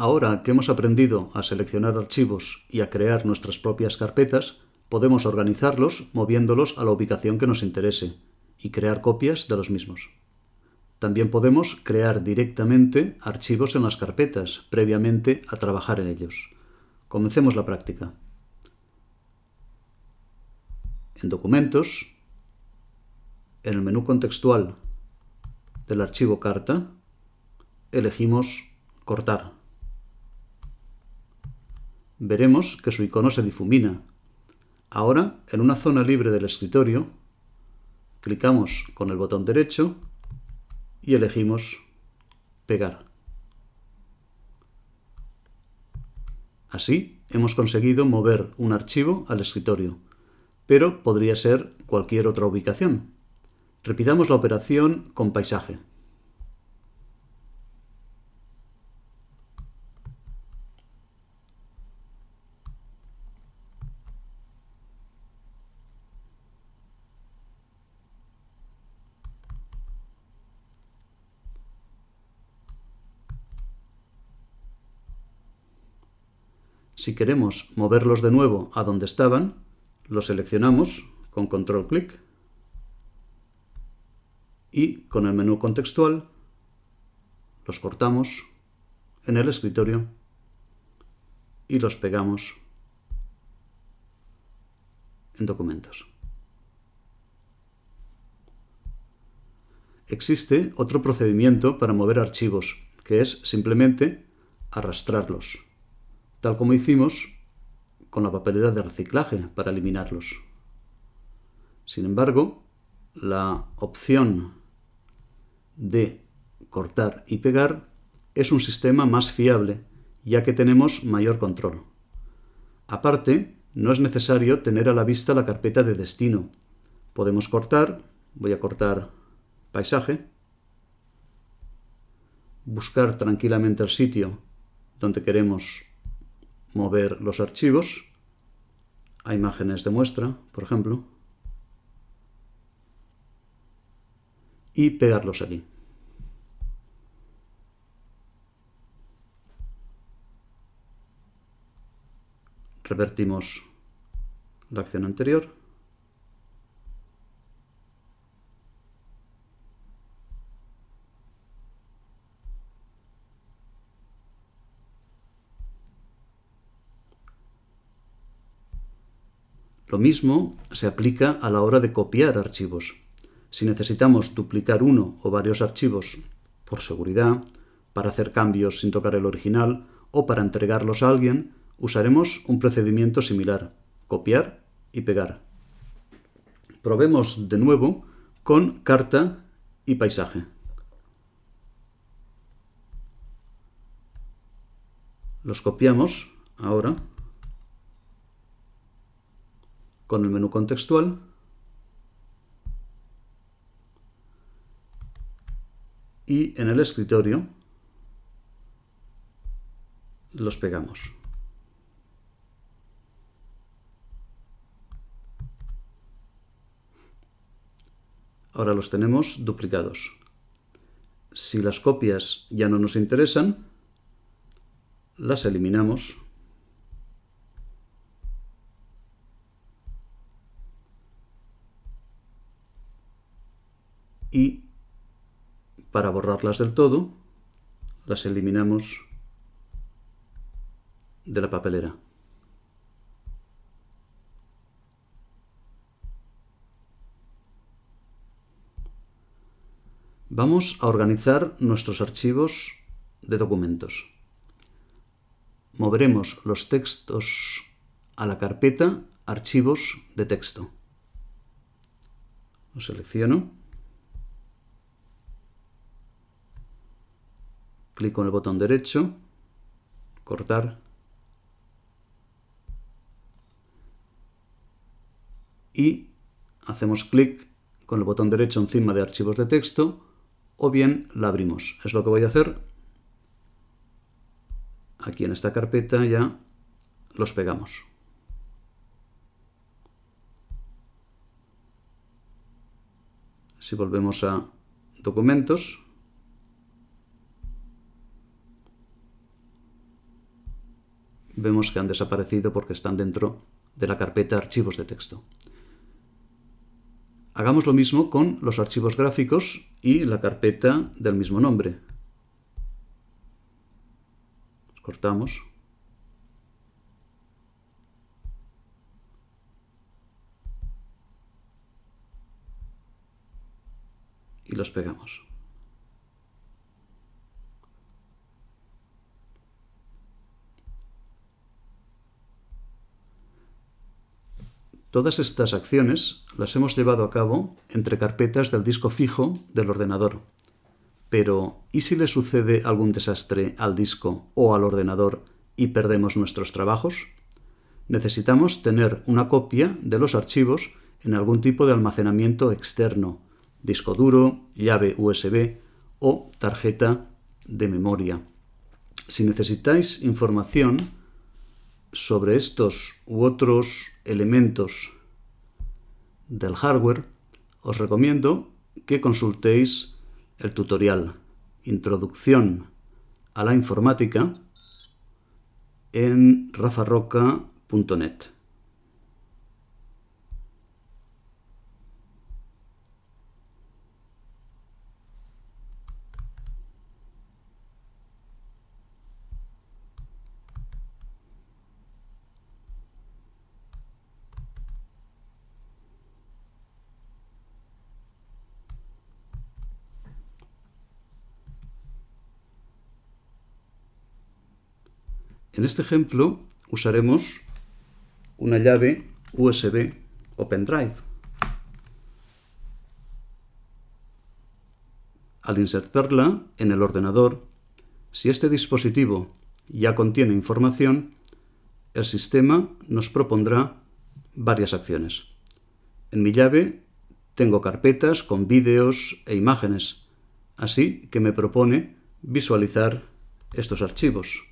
Ahora que hemos aprendido a seleccionar archivos y a crear nuestras propias carpetas, podemos organizarlos moviéndolos a la ubicación que nos interese y crear copias de los mismos. También podemos crear directamente archivos en las carpetas, previamente a trabajar en ellos. Comencemos la práctica. En Documentos, en el menú contextual del archivo carta, elegimos Cortar. Veremos que su icono se difumina. Ahora, en una zona libre del escritorio, clicamos con el botón derecho y elegimos pegar. Así hemos conseguido mover un archivo al escritorio, pero podría ser cualquier otra ubicación. Repitamos la operación con paisaje. Si queremos moverlos de nuevo a donde estaban, los seleccionamos con control clic y con el menú contextual los cortamos en el escritorio y los pegamos en documentos. Existe otro procedimiento para mover archivos, que es simplemente arrastrarlos tal como hicimos con la papelera de reciclaje para eliminarlos. Sin embargo, la opción de cortar y pegar es un sistema más fiable, ya que tenemos mayor control. Aparte, no es necesario tener a la vista la carpeta de destino. Podemos cortar, voy a cortar paisaje, buscar tranquilamente el sitio donde queremos mover los archivos. A imágenes de muestra, por ejemplo, y pegarlos allí. Revertimos la acción anterior Lo mismo se aplica a la hora de copiar archivos. Si necesitamos duplicar uno o varios archivos por seguridad, para hacer cambios sin tocar el original o para entregarlos a alguien, usaremos un procedimiento similar, copiar y pegar. Probemos de nuevo con carta y paisaje. Los copiamos ahora con el menú contextual y en el escritorio los pegamos. Ahora los tenemos duplicados. Si las copias ya no nos interesan, las eliminamos y para borrarlas del todo las eliminamos de la papelera. Vamos a organizar nuestros archivos de documentos. Moveremos los textos a la carpeta Archivos de texto. Lo selecciono clic con el botón derecho, cortar y hacemos clic con el botón derecho encima de archivos de texto o bien la abrimos. Es lo que voy a hacer. Aquí en esta carpeta ya los pegamos. Si volvemos a documentos, vemos que han desaparecido porque están dentro de la carpeta archivos de texto. Hagamos lo mismo con los archivos gráficos y la carpeta del mismo nombre. cortamos. Y los pegamos. Todas estas acciones las hemos llevado a cabo entre carpetas del disco fijo del ordenador. Pero, ¿y si le sucede algún desastre al disco o al ordenador y perdemos nuestros trabajos? Necesitamos tener una copia de los archivos en algún tipo de almacenamiento externo, disco duro, llave USB o tarjeta de memoria. Si necesitáis información sobre estos u otros elementos del hardware, os recomiendo que consultéis el tutorial Introducción a la informática en rafarroca.net. En este ejemplo usaremos una llave USB o pendrive. Al insertarla en el ordenador, si este dispositivo ya contiene información, el sistema nos propondrá varias acciones. En mi llave tengo carpetas con vídeos e imágenes, así que me propone visualizar estos archivos.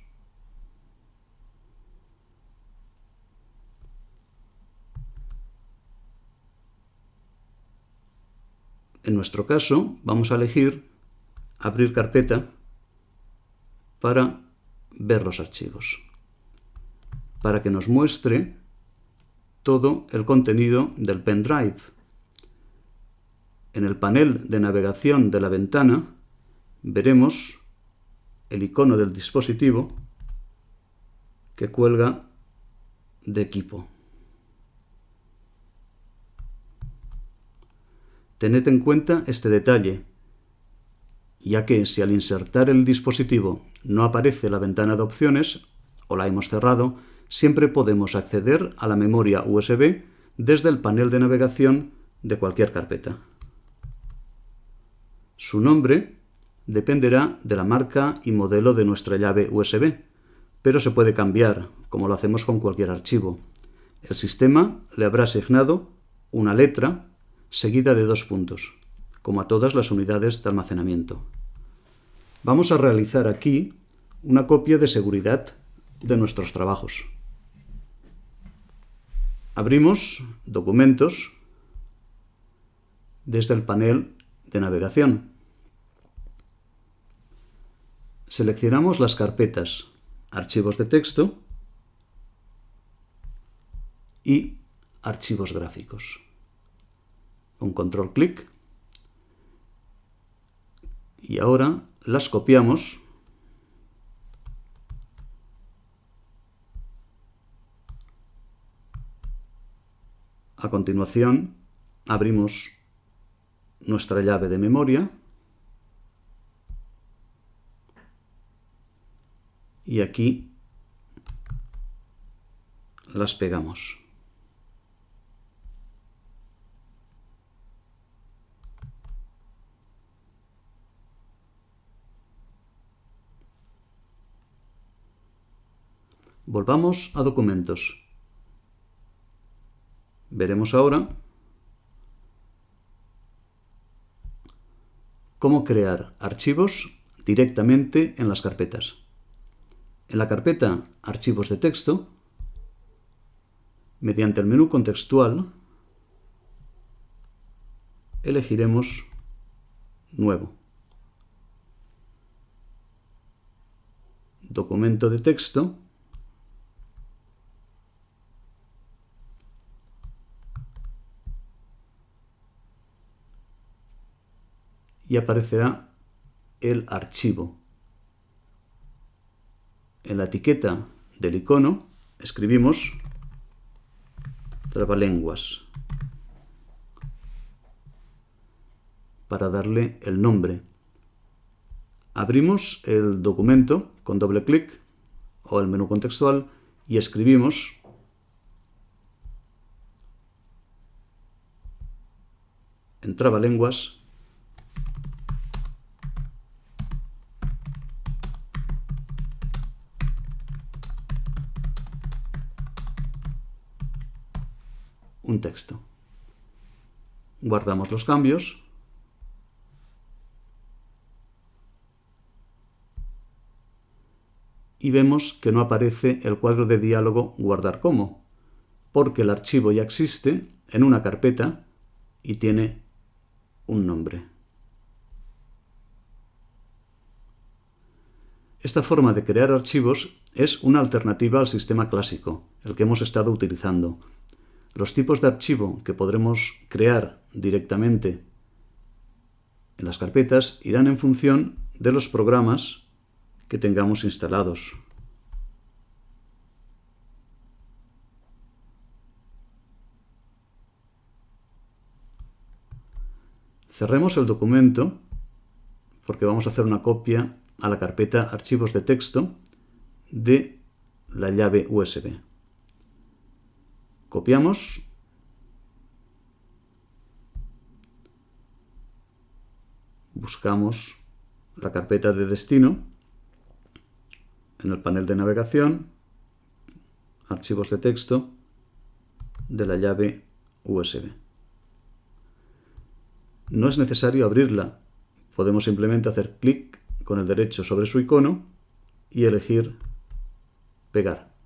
En nuestro caso, vamos a elegir abrir carpeta para ver los archivos, para que nos muestre todo el contenido del pendrive. En el panel de navegación de la ventana veremos el icono del dispositivo que cuelga de equipo. Tened en cuenta este detalle, ya que si al insertar el dispositivo no aparece la ventana de opciones, o la hemos cerrado, siempre podemos acceder a la memoria USB desde el panel de navegación de cualquier carpeta. Su nombre dependerá de la marca y modelo de nuestra llave USB, pero se puede cambiar, como lo hacemos con cualquier archivo. El sistema le habrá asignado una letra seguida de dos puntos, como a todas las unidades de almacenamiento. Vamos a realizar aquí una copia de seguridad de nuestros trabajos. Abrimos Documentos desde el panel de navegación. Seleccionamos las carpetas Archivos de texto y Archivos gráficos con control clic. Y ahora las copiamos. A continuación abrimos nuestra llave de memoria. Y aquí las pegamos. Volvamos a documentos. Veremos ahora cómo crear archivos directamente en las carpetas. En la carpeta Archivos de texto, mediante el menú contextual, elegiremos Nuevo. Documento de texto y aparecerá el archivo. En la etiqueta del icono escribimos trabalenguas para darle el nombre. Abrimos el documento con doble clic o el menú contextual y escribimos en trabalenguas un texto. Guardamos los cambios y vemos que no aparece el cuadro de diálogo guardar como, porque el archivo ya existe en una carpeta y tiene un nombre. Esta forma de crear archivos es una alternativa al sistema clásico, el que hemos estado utilizando. Los tipos de archivo que podremos crear directamente en las carpetas irán en función de los programas que tengamos instalados. Cerremos el documento porque vamos a hacer una copia a la carpeta archivos de texto de la llave USB. Copiamos. Buscamos la carpeta de destino en el panel de navegación, archivos de texto de la llave USB. No es necesario abrirla, podemos simplemente hacer clic con el derecho sobre su icono y elegir pegar.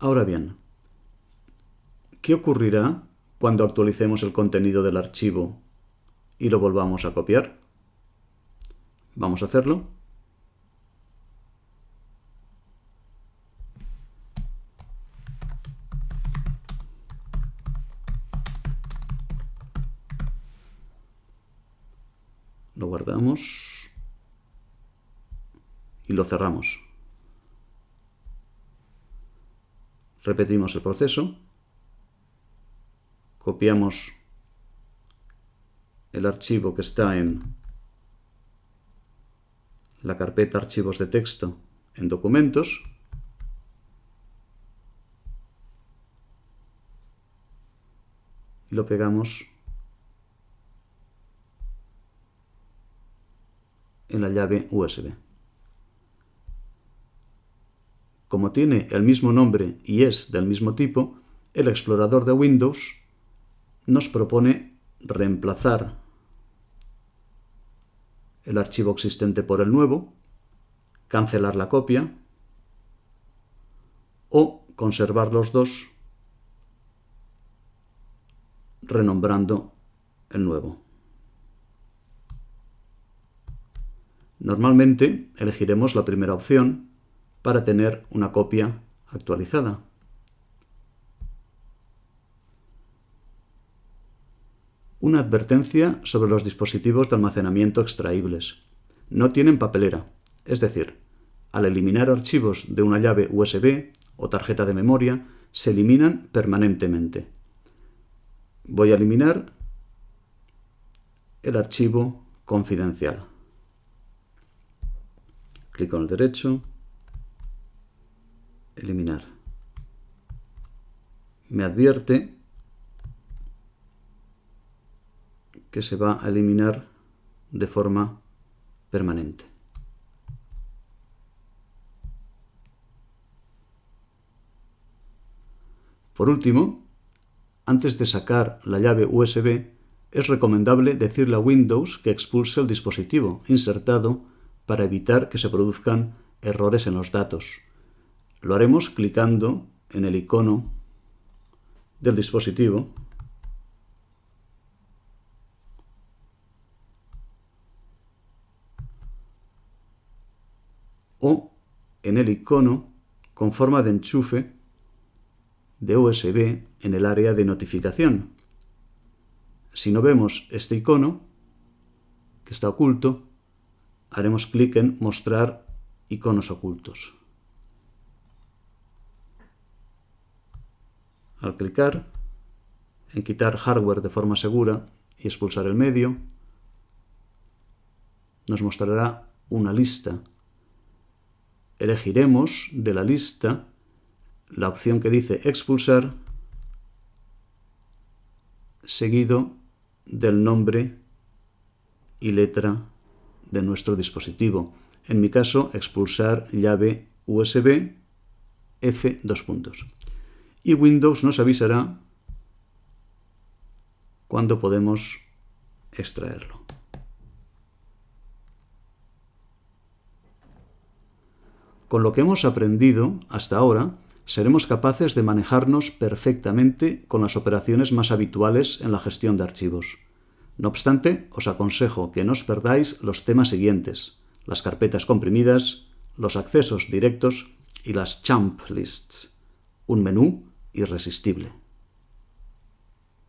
Ahora bien, ¿qué ocurrirá cuando actualicemos el contenido del archivo y lo volvamos a copiar. Vamos a hacerlo. Lo guardamos y lo cerramos. Repetimos el proceso. Copiamos el archivo que está en la carpeta archivos de texto en documentos y lo pegamos en la llave USB. Como tiene el mismo nombre y es del mismo tipo, el explorador de Windows nos propone reemplazar el archivo existente por el nuevo, cancelar la copia o conservar los dos renombrando el nuevo. Normalmente elegiremos la primera opción para tener una copia actualizada. Una advertencia sobre los dispositivos de almacenamiento extraíbles. No tienen papelera, es decir, al eliminar archivos de una llave USB o tarjeta de memoria, se eliminan permanentemente. Voy a eliminar el archivo confidencial. Clic con el derecho, eliminar. Me advierte que se va a eliminar de forma permanente. Por último, antes de sacar la llave USB, es recomendable decirle a Windows que expulse el dispositivo insertado para evitar que se produzcan errores en los datos. Lo haremos clicando en el icono del dispositivo o en el icono con forma de enchufe de USB en el área de notificación. Si no vemos este icono, que está oculto, haremos clic en Mostrar iconos ocultos. Al clicar en Quitar hardware de forma segura y expulsar el medio, nos mostrará una lista. Elegiremos de la lista la opción que dice expulsar seguido del nombre y letra de nuestro dispositivo. En mi caso, expulsar llave USB F dos puntos. Y Windows nos avisará cuando podemos extraerlo. Con lo que hemos aprendido hasta ahora, seremos capaces de manejarnos perfectamente con las operaciones más habituales en la gestión de archivos. No obstante, os aconsejo que no os perdáis los temas siguientes, las carpetas comprimidas, los accesos directos y las champ lists, un menú irresistible.